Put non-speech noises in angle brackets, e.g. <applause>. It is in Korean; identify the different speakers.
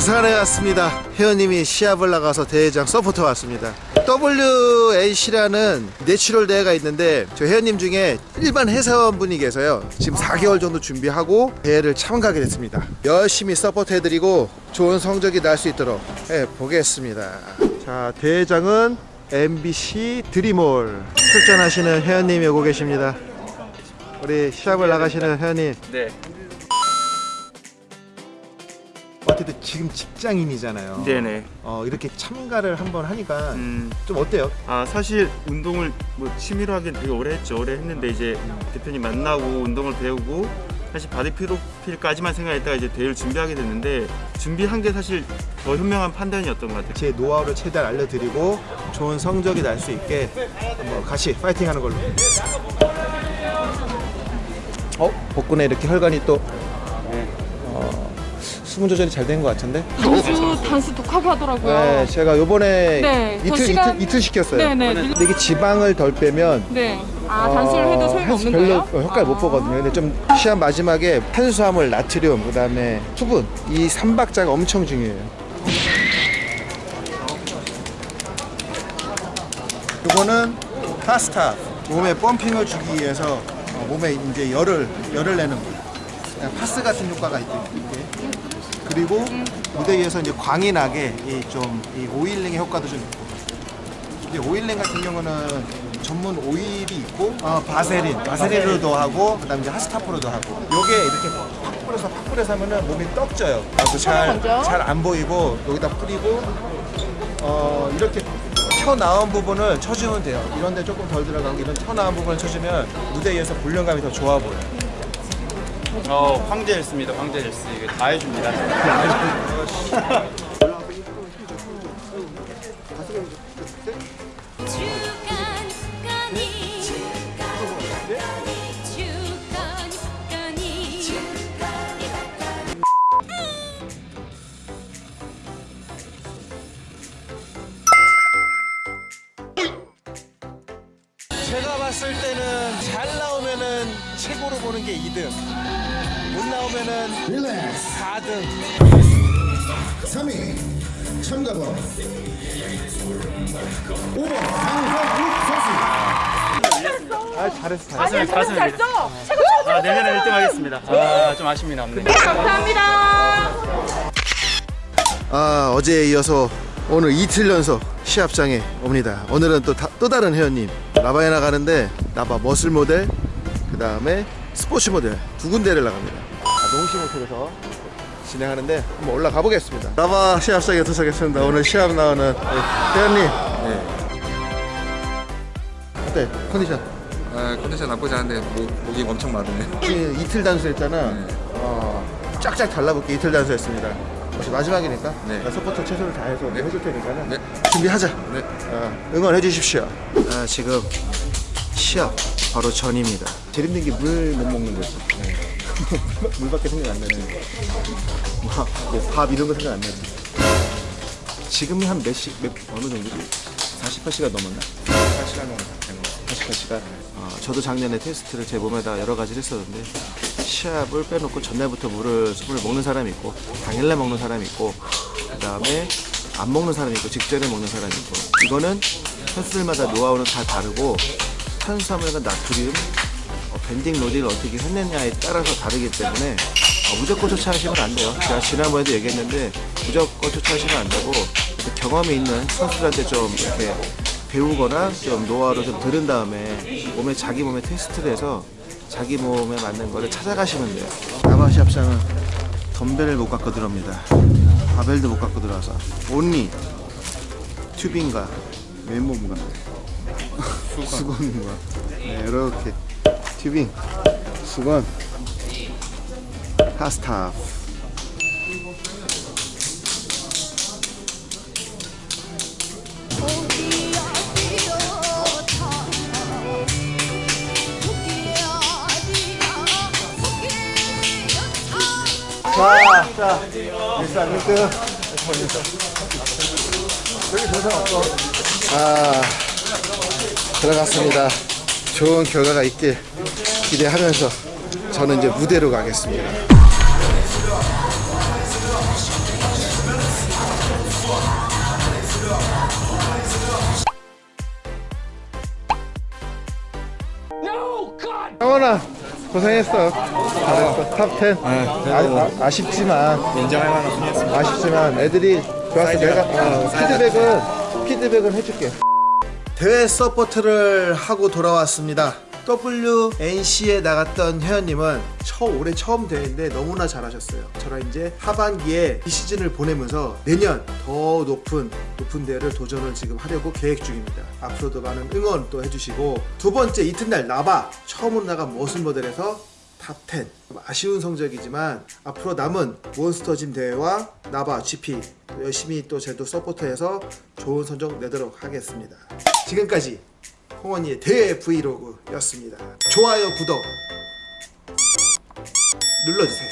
Speaker 1: 부산에 왔습니다. 회원님이 시합을 나가서 대회장 support 왔습니다. WAC라는 natural 대회가 있는데 저 회원님 중에 일반 회사원분이 계세요. 지금 4개월 정도 준비하고 대회를 참가하게 됐습니다. 열심히 support 해드리고 좋은 성적이 날 수 있도록 해보겠습니다. 자 대회장은 MBC 드림홀 출전하시는 회원님이 오고 계십니다. 우리 시합을 나가시는 회원님.
Speaker 2: 네.
Speaker 1: 어쨌든 지금 직장인이잖아요.
Speaker 2: 네네.
Speaker 1: 어, 이렇게 참가를 한번 하니까
Speaker 2: 음.
Speaker 1: 좀 어때요?
Speaker 2: 아 사실 운동을 뭐 취미로 하긴 되게 오래 했죠. 오래 했는데 이제 대표님 만나고 운동을 배우고 사실 body profile까지만 생각했다가 이제 대회를 준비하게 됐는데 준비한 게 사실 더 현명한 판단이었던 것 같아요.
Speaker 1: 제 노하우를 최대한 알려드리고 좋은 성적이 날 수 있게 한번 같이 파이팅하는 걸로. 어? 복근에 이렇게 혈관이 또 어, 수분 조절이 잘 된 것 같은데?
Speaker 3: 단수 단수 독하고 하더라고요.
Speaker 1: 네, 제가 요번에
Speaker 3: 네, 저
Speaker 1: 이틀,
Speaker 3: 시간-
Speaker 1: 이틀, 이틀 시켰어요.
Speaker 3: 네네.
Speaker 1: 근데 이게 지방을 덜 빼면
Speaker 3: 네. 아 단수를 해도 소용이
Speaker 1: 해서
Speaker 3: 없는
Speaker 1: 별로
Speaker 3: 거예요?
Speaker 1: 어, 효과를 못
Speaker 3: 아.
Speaker 1: 보거든요. 근데 좀 시합 마지막에 탄수화물, 나트륨, 그 다음에 수분 이 삼박자가 엄청 중요해요. 이거는 파스타 몸에 펌핑을 주기 위해서 어, 몸에 이제 열을 열을 내는 거예요. 그냥 파스 같은 효과가. 이게. 그리고 무대 위에서 이제 광이 나게 이좀이 오일링의 효과도 좀 있고. 이제 오일링 같은 경우는 전문 오일이 있고 어, 바세린, 바세린으로도 하고 그다음에 이제 하스타프로도 하고 요게 이렇게 팍 뿌려서 팍 뿌려서 하면은 몸이 떡져요. 그래서. 잘잘 안 보이고 여기다 뿌리고 어 이렇게 쳐 나온 부분을 쳐주면 돼요. 이런데 조금 덜 들어가고 이런 쳐 나온 부분을 쳐주면 무대 위에서 볼륨감이 더 좋아 보여요.
Speaker 2: 어 황제 헬스입니다. 황제 헬스 이게 다 해줍니다. <laughs> <laughs>
Speaker 1: 때는 잘 나오면은 최고로 보는 게 2등. 못 나오면은
Speaker 4: 릴렉스
Speaker 1: 4등.
Speaker 4: 3위 참가번 5번 강현욱 선수
Speaker 1: 아 잘했어.
Speaker 3: 아니
Speaker 1: 잘했어.
Speaker 3: 저는 잘 써. 최고 최고.
Speaker 2: 아 내년에 1등 하겠습니다. 아좀 아쉽네 남네.
Speaker 3: 감사합니다.
Speaker 1: 아 어제에 이어서 오늘 이틀 연속 시합장에 옵니다. 오늘은 또, 다, 또 다른 회원님 나바에 나가는데 나바 muscle model 그 다음에 스포츠 모델 두 군데를 나갑니다. 아, 농심 호텔에서 진행하는데 한번 올라가 보겠습니다. 나바 시합장에 도착했습니다. 오늘 시합 나오는 회원님. 네. 어때 컨디션?
Speaker 5: 아, 컨디션 나쁘지 않은데 목, 목이 엄청 마르네.
Speaker 1: 이- 이틀 단수했잖아. 어, 쫙쫙 달라붙게 이틀 단수했습니다. 혹시 마지막이니까
Speaker 5: 네.
Speaker 1: 나 support 최선을 다해서
Speaker 5: 네.
Speaker 1: 해줄 테니까는
Speaker 5: 네.
Speaker 1: 준비하자.
Speaker 5: 네.
Speaker 1: 어, 응원해 주십시오. 아, 지금 시합 바로 전입니다. 힘든 게물 못 먹는 거죠. 네. <laughs> 물밖에 생각 안 나네. 뭐, 뭐밥 이런 거 생각 안 나지. 지금이 한 몇 시, 몇, 어느 정도지? 48시간 넘었나? 48시간 정도 되 는거 48시간. 어, 저도 작년에 테스트를 제 몸에다 여러 가지를 했었는데 시합을 빼놓고 전날부터 물을 술을 먹는 사람이 있고 당일날 먹는 사람이 있고 그 다음에 안 먹는 사람이 있고 직전에 먹는 사람이 있고 이거는 선수들마다 노하우는 다 다르고 탄수화물과 나트륨 어, 밴딩 로딩을 어떻게 했느냐에 따라서 다르기 때문에 어, 무조건 조차하시면 안 돼요. 제가 지난번에도 얘기했는데 무조건 조차하시면 안 되고 경험이 있는 선수들한테 좀 이렇게 배우거나 좀 노하우를 좀 들은 다음에 몸에 자기 몸에 테스트를 해서 자기 몸에 맞는 거를 찾아가시면 돼요. 나바시 합상은 덤벨을 못 갖고 들어옵니다. 바벨도 못 갖고 들어와서. 온리 튜빙과 맨몸과 수건과. 네, 이렇게. 튜빙 수건. 하스타프 자, 일상 1등. 여기 정상 없어. 아, 들어갔습니다. 좋은 결과가 있길 기대하면서 저는 이제 무대로 가겠습니다. 영원아 고생했어. 잘했어. top 10. 아, 아쉽지만
Speaker 5: 인정할 만한 분이었습니다.
Speaker 1: 아쉽지만 애들이 좋아서 내가 어, 피드백은 피드백은 해줄게. 대회 support를 하고 돌아왔습니다. WNC에 나갔던 회원님은 처 올해 처음 대회인데 너무나 잘하셨어요. 저랑 이제 하반기에 이 시즌을 보내면서 내년 더 높은 높은 대회를 도전을 지금 하려고 계획 중입니다. 앞으로도 많은 응원 또 해주시고 두 번째 이튿날 나바 처음으로 나간 muscle model에서 top 10 아쉬운 성적이지만 앞으로 남은 몬스터짐 대회와 나바 GP 또 열심히 또 제도 support해서 좋은 성적 내도록 하겠습니다 지금까지 홍원이의 대회 브이로그였습니다. 좋아요 구독 눌러주세요